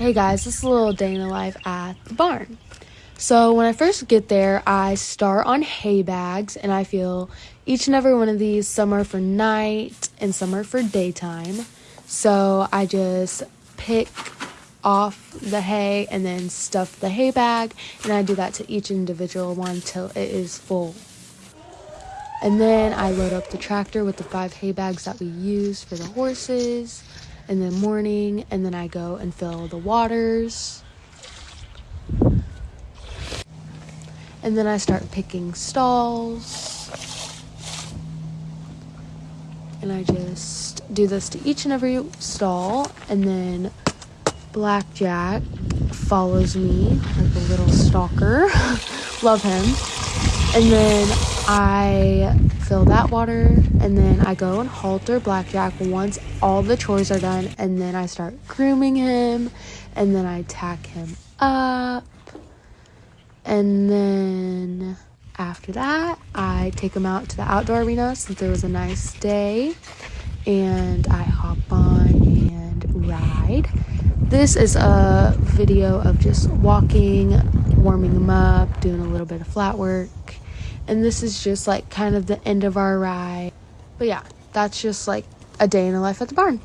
Hey guys, this is a little day in the life at the barn. So when I first get there, I start on hay bags and I feel each and every one of these, some are for night and some are for daytime. So I just pick off the hay and then stuff the hay bag and I do that to each individual one till it is full. And then I load up the tractor with the five hay bags that we use for the horses in the morning, and then I go and fill the waters. And then I start picking stalls. And I just do this to each and every stall, and then Blackjack follows me like a little stalker. Love him. And then I fill that water and then I go and halter Blackjack once all the chores are done and then I start grooming him and then I tack him up and then after that I take him out to the outdoor arena since it was a nice day and I hop on and ride. This is a video of just walking, warming him up, doing a little bit of flat work and this is just like kind of the end of our ride. But yeah, that's just like a day in the life at the barn.